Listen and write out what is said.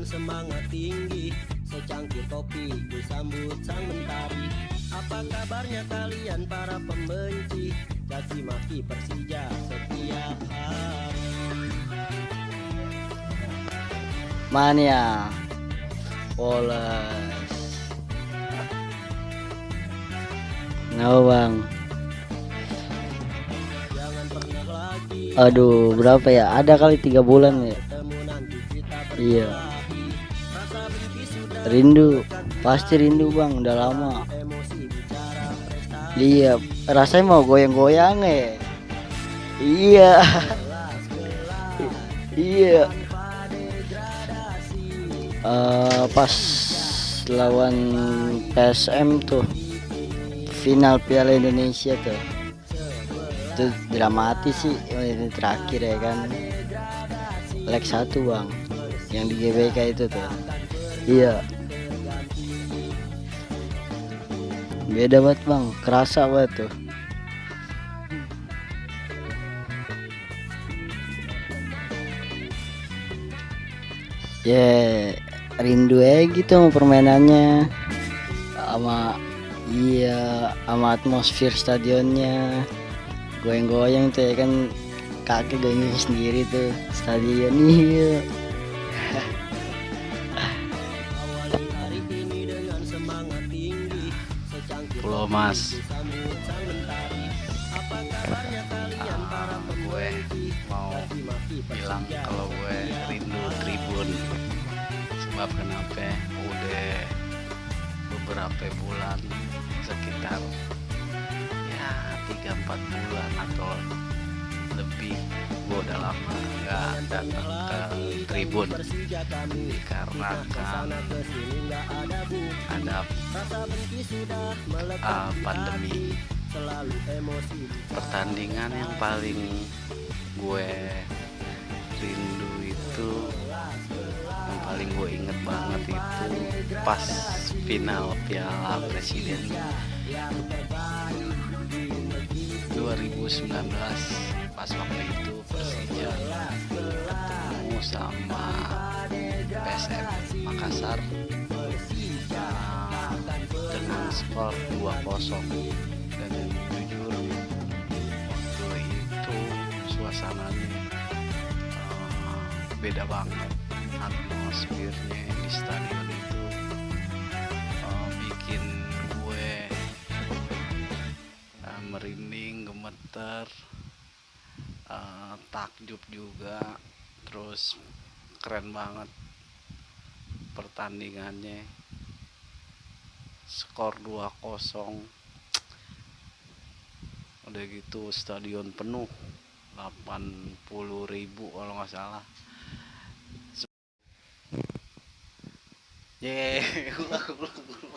dengan semangat tinggi Secangkir kopi disambut sang mentari. Apa kabarnya kalian para pembenci? Caci maki Persija setiap hari. Mania. Poles Nah bang? Jangan pernah lagi. Aduh berapa ya? Ada kali tiga bulan ya? Iya Rindu Pasti rindu bang. Udah lama. Iya rasanya mau goyang-goyang ya Iya. Iya. Eh, Pas lawan PSM tuh Final Piala Indonesia tuh. Itu dramatis sih ini terakhir ya kan. Leg satu bang yang di GBK itu tuh. Iya. Beda banget bang. Kerasa banget tuh. Ya rindu aja gitu sama permainannya. Sama iya sama atmosfer stadionnya. Goyang-goyang tuh ya kan. Kaki goyang sendiri tuh. Stadion iya semangat tinggi. Pulau Mas. sambut sang mentari. Apa kabarnya kalian para Ah, gue mau bilang kalau gue rindu Tribun. Sebab kenapa? Udah beberapa bulan sekitar ya tiga empat bulan atau lebih gue udah lama nggak datang ke Tribun. Dikarenakan ada di pandemi. Pertandingan yang paling gue rindu itu yang paling gue inget banget itu pas final Piala Presiden 2019 pas waktu itu Persija ketemu sama PSM Makassar. Uh, dengan skor 2-0 dan jujur waktu itu suasananya uh, beda banget atmosfernya di stadion gemeter uh, takjub juga terus keren banget pertandingannya skor 2-0 udah gitu stadion penuh 80.000 ribu kalau nggak salah Yeay.